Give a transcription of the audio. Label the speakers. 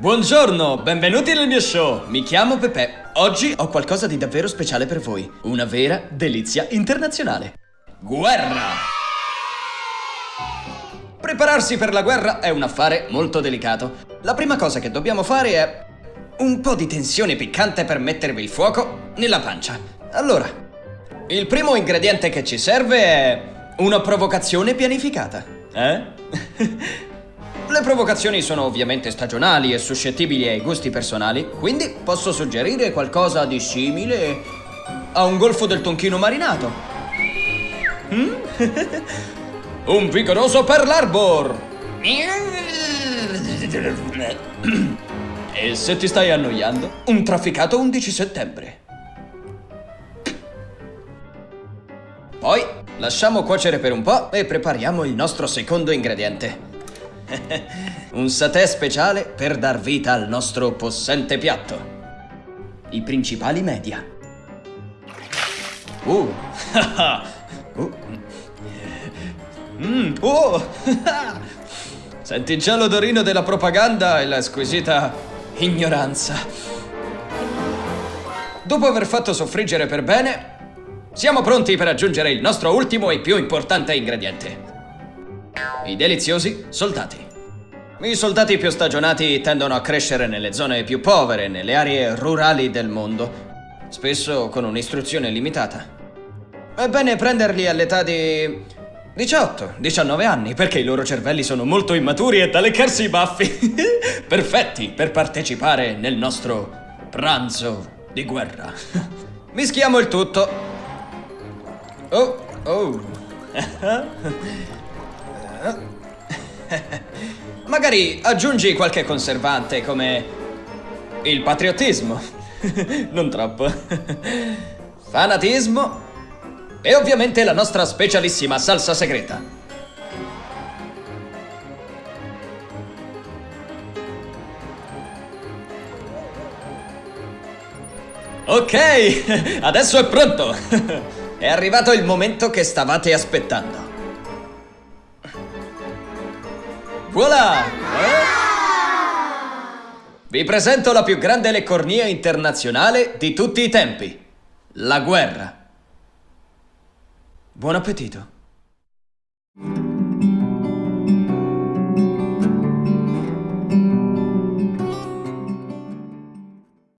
Speaker 1: Buongiorno, benvenuti nel mio show. Mi chiamo Pepe. Oggi ho qualcosa di davvero speciale per voi. Una vera delizia internazionale. Guerra! Prepararsi per la guerra è un affare molto delicato. La prima cosa che dobbiamo fare è un po' di tensione piccante per mettervi il fuoco nella pancia. Allora, il primo ingrediente che ci serve è una provocazione pianificata. Eh? Le provocazioni sono ovviamente stagionali e suscettibili ai gusti personali, quindi posso suggerire qualcosa di simile a un golfo del tonchino marinato. Mm? un vigoroso per l'arbor! e se ti stai annoiando, un trafficato 11 settembre. Poi lasciamo cuocere per un po' e prepariamo il nostro secondo ingrediente. Un satè speciale per dar vita al nostro possente piatto. I principali media. Uh. uh. Mm. Oh. Senti già l'odorino della propaganda e la squisita ignoranza. Dopo aver fatto soffriggere per bene, siamo pronti per aggiungere il nostro ultimo e più importante ingrediente. I deliziosi soldati. I soldati più stagionati tendono a crescere nelle zone più povere, nelle aree rurali del mondo, spesso con un'istruzione limitata. È bene prenderli all'età di 18, 19 anni, perché i loro cervelli sono molto immaturi e da leccarsi i baffi. Perfetti per partecipare nel nostro pranzo di guerra. Mischiamo il tutto. Oh, oh. Magari aggiungi qualche conservante come il patriottismo. non troppo. Fanatismo. E ovviamente la nostra specialissima salsa segreta. Ok, adesso è pronto. È arrivato il momento che stavate aspettando. Voilà! Eh? Vi presento la più grande leccornia internazionale di tutti i tempi. La guerra. Buon appetito.